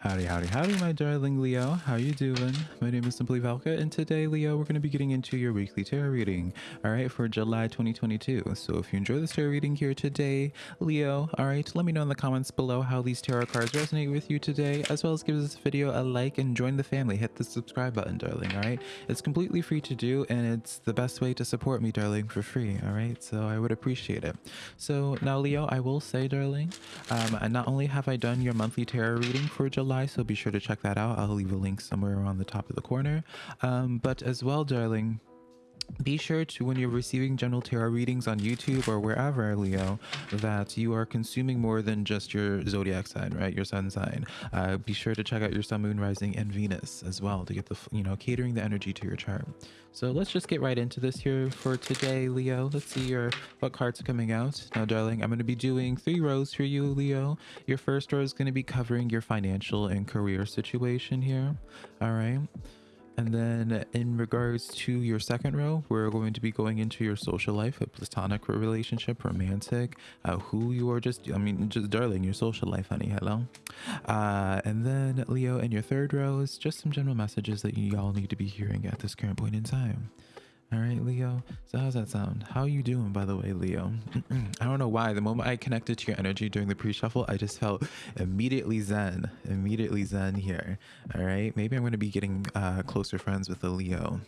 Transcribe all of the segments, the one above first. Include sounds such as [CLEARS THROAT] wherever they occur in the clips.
Howdy, howdy, howdy, my darling Leo. How you doing? My name is Simply Velka, and today, Leo, we're going to be getting into your weekly tarot reading, all right, for July 2022. So if you enjoy this tarot reading here today, Leo, all right, let me know in the comments below how these tarot cards resonate with you today, as well as give this video a like and join the family. Hit the subscribe button, darling, all right? It's completely free to do, and it's the best way to support me, darling, for free, all right? So I would appreciate it. So now, Leo, I will say, darling, um, not only have I done your monthly tarot reading for July, July, so be sure to check that out. I'll leave a link somewhere on the top of the corner. Um, but as well, darling, be sure to when you're receiving general tarot readings on youtube or wherever leo that you are consuming more than just your zodiac sign right? Your sun sign. Uh, be sure to check out your sun moon rising and venus as well to get the you know catering the energy to your chart. So let's just get right into this here for today leo. Let's see your what cards are coming out. Now darling i'm going to be doing three rows for you leo. Your first row is going to be covering your financial and career situation here. All right and then in regards to your second row, we're going to be going into your social life, a platonic relationship, romantic, uh, who you are just, I mean, just darling, your social life, honey. Hello. Uh, and then Leo, in your third row is just some general messages that you all need to be hearing at this current point in time. All right, Leo. So how's that sound? How you doing, by the way, Leo? I don't know why. The moment I connected to your energy during the pre-shuffle, I just felt immediately zen, immediately zen here. All right. Maybe I'm going to be getting uh, closer friends with the Leo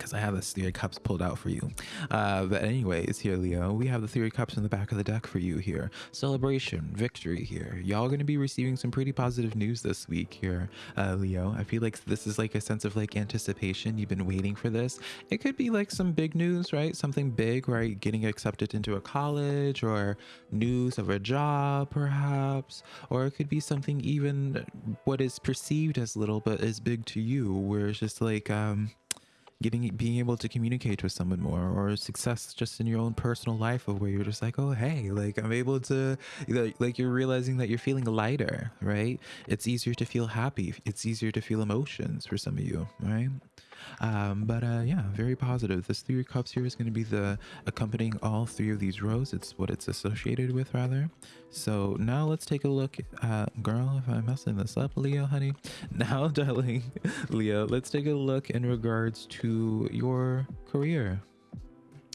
because I have Three of Cups pulled out for you. Uh, but anyways, here, Leo, we have the of Cups in the back of the deck for you here. Celebration, victory here. Y'all going to be receiving some pretty positive news this week here, uh, Leo. I feel like this is like a sense of like anticipation. You've been waiting for this. It could be like some big news, right? Something big, right? Getting accepted into a college or news of a job, perhaps. Or it could be something even what is perceived as little but is big to you, where it's just like, um, getting being able to communicate with someone more or success just in your own personal life of where you're just like oh hey like i'm able to like you're realizing that you're feeling lighter right? It's easier to feel happy. It's easier to feel emotions for some of you right um, but uh, yeah, very positive. This three of cups here is going to be the accompanying all three of these rows. It's what it's associated with rather. So now let's take a look at, girl, if I'm messing this up, Leo, honey. [LAUGHS] Now, [LAUGHS] darling, Leo, let's take a look in regards to your career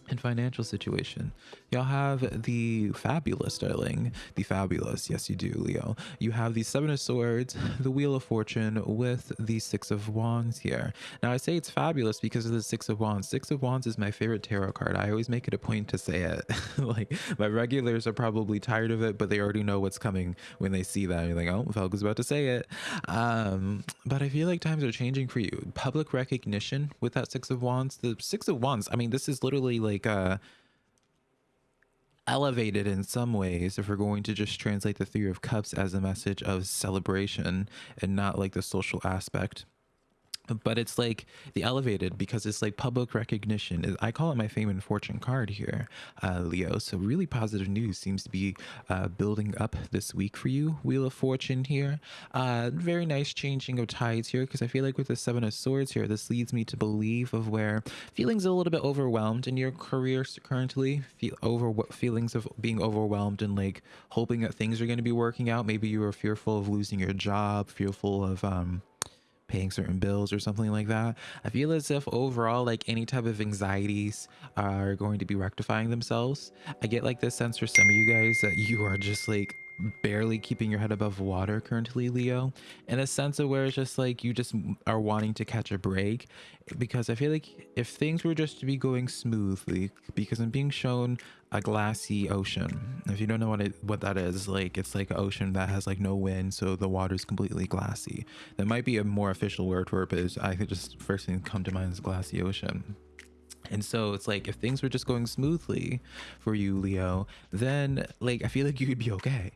and financial situation. Y'all have the fabulous, darling. The fabulous. Yes, you do, Leo. You have the Seven of Swords, the Wheel of Fortune with the Six of Wands here. Now, I say it's fabulous because of the Six of Wands. Six of Wands is my favorite tarot card. I always make it a point to say it. [LAUGHS] like, my regulars are probably tired of it, but they already know what's coming when they see that. You're like, oh, Falco's about to say it. Um, but I feel like times are changing for you. Public recognition with that Six of Wands. The Six of Wands, I mean, this is literally like like uh elevated in some ways if we're going to just translate the three of cups as a message of celebration and not like the social aspect but it's like the elevated because it's like public recognition. I call it my fame and fortune card here uh, leo. So really positive news seems to be uh, building up this week for you wheel of fortune here. Uh, very nice changing of tides here because i feel like with the seven of swords here this leads me to believe of where feelings a little bit overwhelmed in your career currently. Feel over feelings of being overwhelmed and like hoping that things are going to be working out. Maybe you were fearful of losing your job fearful of um paying certain bills or something like that. I feel as if overall, like any type of anxieties are going to be rectifying themselves. I get like this sense for some of you guys that you are just like barely keeping your head above water currently leo in a sense of where it's just like you just are wanting to catch a break because i feel like if things were just to be going smoothly because i'm being shown a glassy ocean. If you don't know what it what that is like it's like an ocean that has like no wind so the water is completely glassy. That might be a more official word for it but i think just first thing come to mind is glassy ocean and so it's like if things were just going smoothly for you, Leo, then like I feel like you would be okay.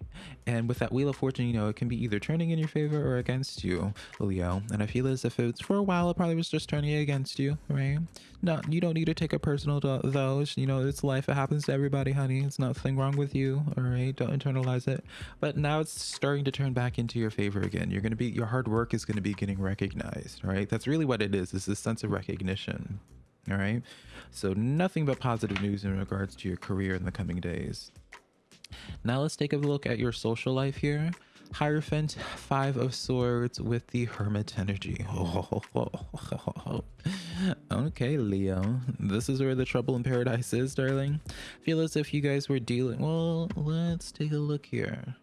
And with that Wheel of Fortune, you know, it can be either turning in your favor or against you, Leo. And I feel as if it's for a while, it probably was just turning against you, right? No, you don't need to take it personal to those. You know, it's life. It happens to everybody, honey. It's nothing wrong with you, all right? Don't internalize it. But now it's starting to turn back into your favor again. You're gonna be your hard work is gonna be getting recognized, right? That's really what it is. It's this sense of recognition. All right. So nothing but positive news in regards to your career in the coming days. Now let's take a look at your social life here. Hierophant, Five of Swords with the Hermit energy. [LAUGHS] okay, Leo. This is where the trouble in paradise is, darling. Feel as if you guys were dealing. Well, let's take a look here.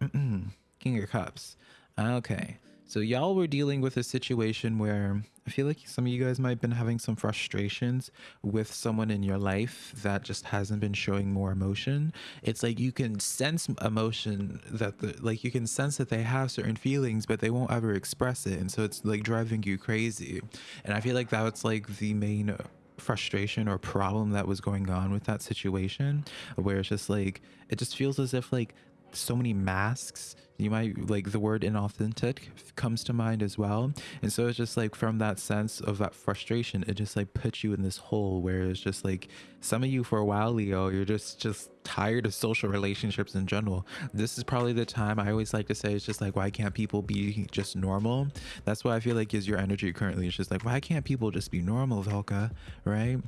[CLEARS THROAT] King of Cups. Okay. So y'all were dealing with a situation where I feel like some of you guys might have been having some frustrations with someone in your life that just hasn't been showing more emotion. It's like you can sense emotion that the like you can sense that they have certain feelings, but they won't ever express it. And so it's like driving you crazy. And I feel like that's like the main frustration or problem that was going on with that situation where it's just like it just feels as if like so many masks you might like the word inauthentic comes to mind as well. And so it's just like from that sense of that frustration it just like puts you in this hole where it's just like some of you for a while leo you're just just tired of social relationships in general. This is probably the time i always like to say it's just like why can't people be just normal? That's what i feel like is your energy currently. It's just like why can't people just be normal velka right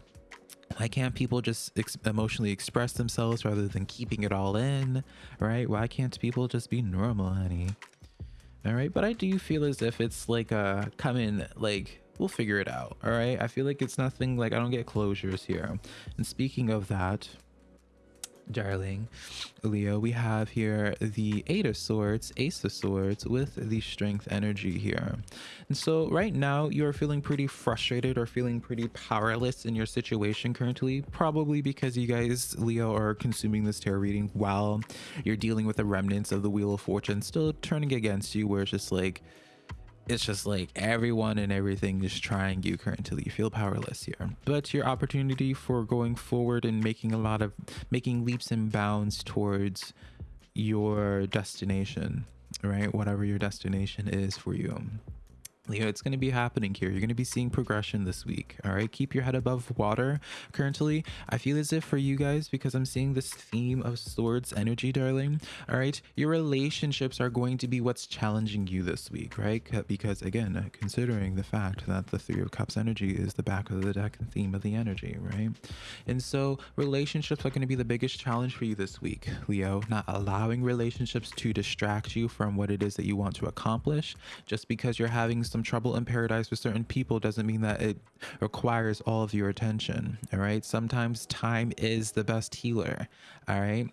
why can't people just ex emotionally express themselves rather than keeping it all in right? Why can't people just be normal honey? All right but i do feel as if it's like uh, a coming like we'll figure it out all right? I feel like it's nothing like i don't get closures here. And speaking of that darling leo we have here the eight of swords ace of swords with the strength energy here. And so right now you're feeling pretty frustrated or feeling pretty powerless in your situation currently probably because you guys leo are consuming this tarot reading while you're dealing with the remnants of the wheel of fortune still turning against you where it's just like it's just like everyone and everything is trying you currently. You feel powerless here. But your opportunity for going forward and making a lot of making leaps and bounds towards your destination right? Whatever your destination is for you Leo, it's going to be happening here. You're going to be seeing progression this week. All right. Keep your head above water. Currently, I feel as if for you guys, because I'm seeing this theme of swords energy, darling. All right. Your relationships are going to be what's challenging you this week, right? Because again, considering the fact that the three of cups energy is the back of the deck and theme of the energy, right? And so relationships are going to be the biggest challenge for you this week, Leo. Not allowing relationships to distract you from what it is that you want to accomplish just because you're having some some trouble in paradise with certain people doesn't mean that it requires all of your attention. All right. Sometimes time is the best healer. All right.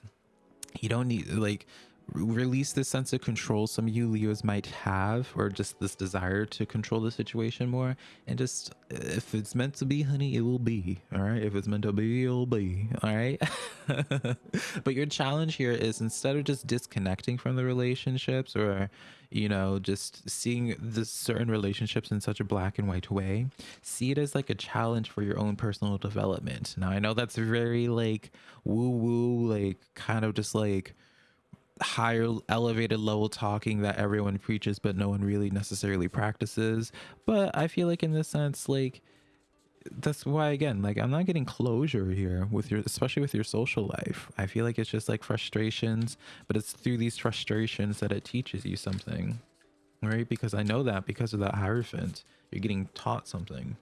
You don't need like release this sense of control some of you leos might have or just this desire to control the situation more and just if it's meant to be honey it will be all right if it's meant to be it'll be all right [LAUGHS] but your challenge here is instead of just disconnecting from the relationships or you know just seeing the certain relationships in such a black and white way see it as like a challenge for your own personal development. Now i know that's very like woo woo like kind of just like higher elevated level talking that everyone preaches but no one really necessarily practices. But i feel like in this sense like that's why again like i'm not getting closure here with your especially with your social life. I feel like it's just like frustrations but it's through these frustrations that it teaches you something right? Because i know that because of that hierophant you're getting taught something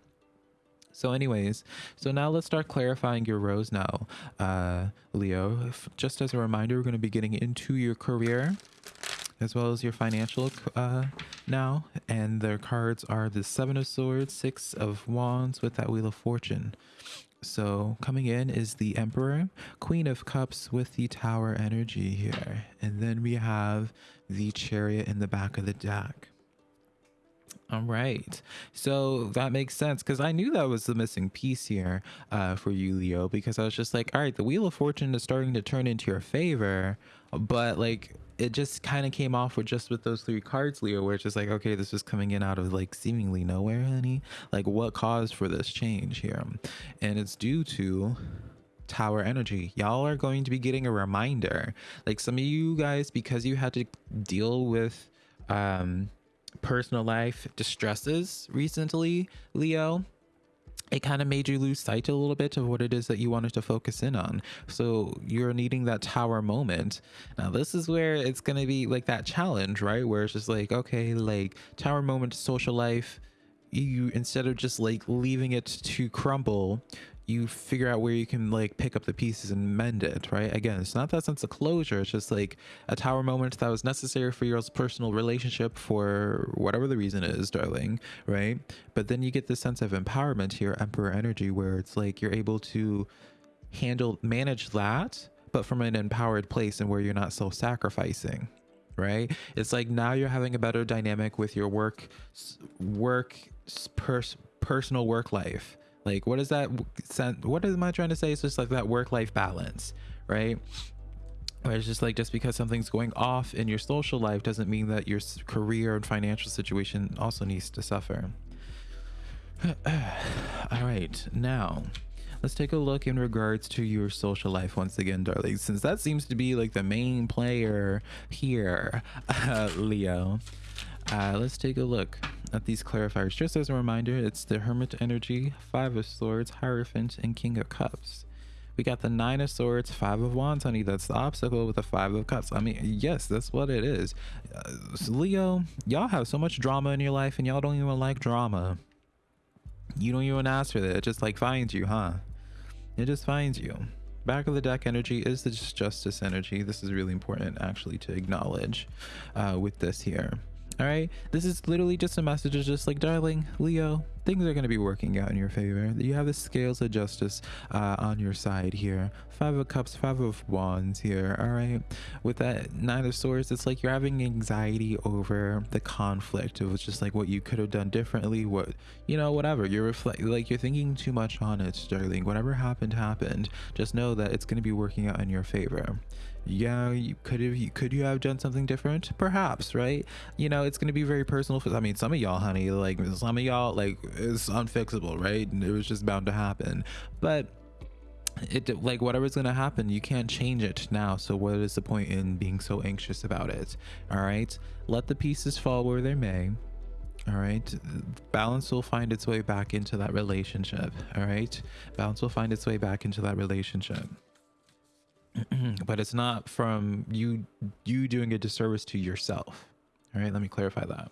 so anyways, so now let's start clarifying your rows now, uh, Leo. Just as a reminder, we're going to be getting into your career as well as your financial uh, now. And their cards are the Seven of Swords, Six of Wands with that Wheel of Fortune. So coming in is the Emperor, Queen of Cups with the Tower energy here. And then we have the Chariot in the back of the deck. All right. So that makes sense because I knew that was the missing piece here uh, for you, Leo, because I was just like, all right, the Wheel of Fortune is starting to turn into your favor, but like it just kind of came off with just with those three cards, Leo, where it's just like, okay, this is coming in out of like seemingly nowhere, honey. Like, what caused for this change here? And it's due to tower energy y'all are going to be getting a reminder like some of you guys because you had to deal with um personal life distresses recently, Leo, it kind of made you lose sight a little bit of what it is that you wanted to focus in on. So you're needing that tower moment. Now, this is where it's going to be like that challenge, right? Where it's just like, okay, like tower moment, social life, you instead of just like leaving it to crumble you figure out where you can like pick up the pieces and mend it, right? Again, it's not that sense of closure. It's just like a tower moment that was necessary for your personal relationship for whatever the reason is, darling, right? But then you get this sense of empowerment here, Emperor energy, where it's like you're able to handle, manage that, but from an empowered place and where you're not self sacrificing, right? It's like now you're having a better dynamic with your work, work, pers- personal work life like, what is that? What am I trying to say? It's just like that work life balance, right? Where it's just like just because something's going off in your social life doesn't mean that your career and financial situation also needs to suffer. [SIGHS] All right, now let's take a look in regards to your social life once again, darling, since that seems to be like the main player here, uh, [LAUGHS] Leo. Uh, let's take a look at these clarifiers. Just as a reminder, it's the Hermit Energy, Five of Swords, Hierophant, and King of Cups. We got the Nine of Swords, Five of Wands, honey. That's the obstacle with the Five of Cups. I mean, yes, that's what it is. Uh, Leo, y'all have so much drama in your life and y'all don't even like drama. You don't even ask for that. It just like finds you, huh? It just finds you. Back of the deck energy is the Justice energy. This is really important actually to acknowledge uh, with this here. All right. This is literally just a message of just like, darling, Leo, things are going to be working out in your favor. You have the scales of justice uh, on your side here. Five of Cups, Five of Wands here. All right. With that Nine of Swords, it's like you're having anxiety over the conflict. It was just like what you could have done differently. What, you know, whatever. You're reflect like you're thinking too much on it, darling. Whatever happened, happened. Just know that it's going to be working out in your favor yeah you could have you could you have done something different perhaps right you know it's going to be very personal for i mean some of y'all honey like some of y'all like it's unfixable right? And it was just bound to happen. But it like whatever's to happen you can't change it now. So what is the point in being so anxious about it? All right let the pieces fall where they may. All right balance will find its way back into that relationship. All right balance will find its way back into that relationship. [CLEARS THROAT] But it's not from you you doing a disservice to yourself. All right let me clarify that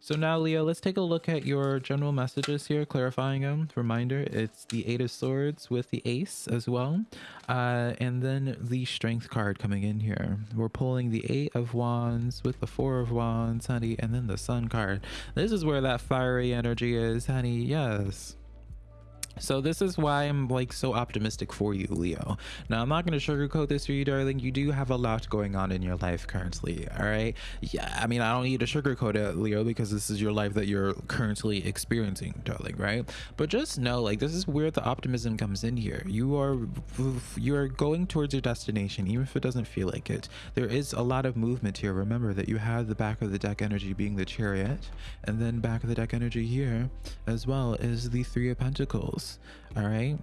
so now leo let's take a look at your general messages here clarifying them reminder it's the eight of swords with the ace as well. Uh, and then the strength card coming in here. We're pulling the eight of wands with the four of wands honey and then the sun card. This is where that fiery energy is honey. Yes so this is why I'm like so optimistic for you, Leo. Now I'm not going to sugarcoat this for you, darling. You do have a lot going on in your life currently. All right. Yeah. I mean, I don't need to sugarcoat it, Leo, because this is your life that you're currently experiencing, darling. Right. But just know, like, this is where the optimism comes in here. You are, you are going towards your destination, even if it doesn't feel like it. There is a lot of movement here. Remember that you have the back of the deck energy being the chariot, and then back of the deck energy here as well is the three of pentacles all right.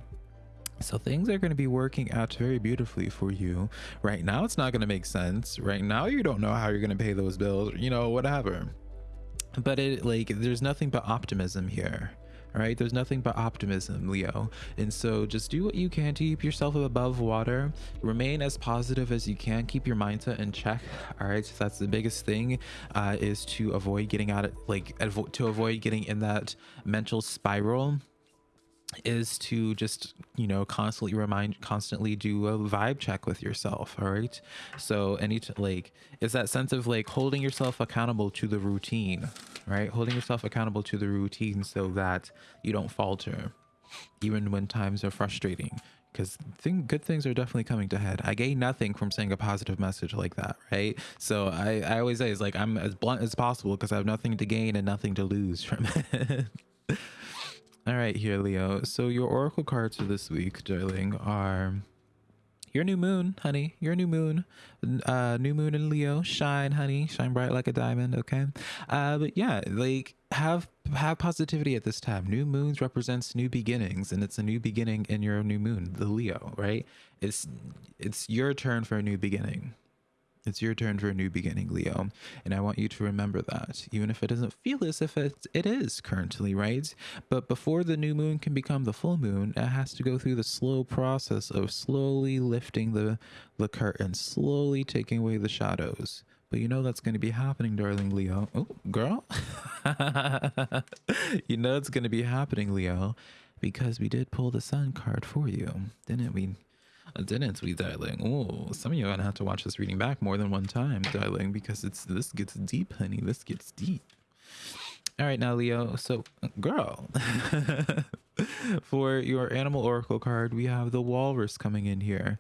So things are going to be working out very beautifully for you. Right now it's not going to make sense. Right now you don't know how you're going to pay those bills you know whatever. But it like there's nothing but optimism here. All right? There's nothing but optimism leo. And so just do what you can to keep yourself above water. Remain as positive as you can. Keep your mindset in check. All right? So that's the biggest thing uh, is to avoid getting out of like to avoid getting in that mental spiral is to just you know constantly remind constantly do a vibe check with yourself all right so any like it's that sense of like holding yourself accountable to the routine right holding yourself accountable to the routine so that you don't falter even when times are frustrating because thing, good things are definitely coming to head. I gain nothing from saying a positive message like that, right? So I, I always say it's like I'm as blunt as possible because I have nothing to gain and nothing to lose from [LAUGHS] it. All right, here, Leo. So your oracle cards for this week, darling, are your new moon, honey. Your new moon, uh, new moon in Leo. Shine, honey. Shine bright like a diamond. Okay. Uh, but yeah, like have have positivity at this time. New moons represents new beginnings, and it's a new beginning in your new moon, the Leo. Right? It's it's your turn for a new beginning. It's your turn for a new beginning, Leo. And I want you to remember that, even if it doesn't feel as if it, it is currently, right? But before the new moon can become the full moon, it has to go through the slow process of slowly lifting the, the curtain, slowly taking away the shadows. But you know that's going to be happening, darling Leo. Oh, girl. [LAUGHS] you know it's going to be happening, Leo. because we did pull the sun card for you, didn't we? Didn't we, darling? Oh, some of you are gonna have to watch this reading back more than one time, darling, because it's this gets deep, honey. This gets deep. All right, now Leo. So, girl, [LAUGHS] for your animal oracle card, we have the walrus coming in here.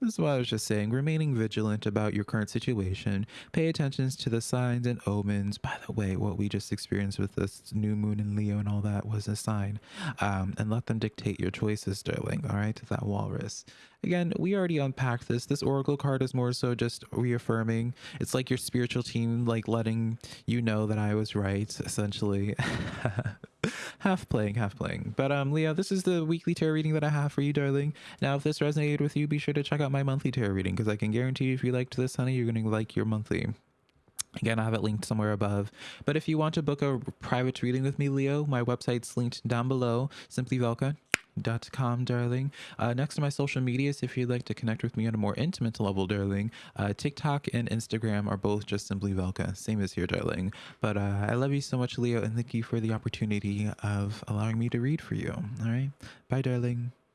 This is what I was just saying. Remaining vigilant about your current situation. Pay attention to the signs and omens. By the way, what we just experienced with this new moon in Leo and all that was a sign. Um, and let them dictate your choices, darling. All right, that walrus. Again, we already unpacked this. This oracle card is more so just reaffirming. It's like your spiritual team, like letting you know that I was right, essentially. [LAUGHS] half playing, half playing. But um, Leo, this is the weekly tarot reading that I have for you, darling. Now, if this resonated with you, be sure to check out my monthly tarot reading because I can guarantee you, if you liked this, honey, you're gonna like your monthly. Again, I have it linked somewhere above. But if you want to book a private reading with me, Leo, my website's linked down below. Simply Velka dot com darling. Uh, next to my social medias if you'd like to connect with me on a more intimate level darling uh, tiktok and instagram are both just simply velka same as here darling. But uh, i love you so much leo and thank you for the opportunity of allowing me to read for you. All right. Bye darling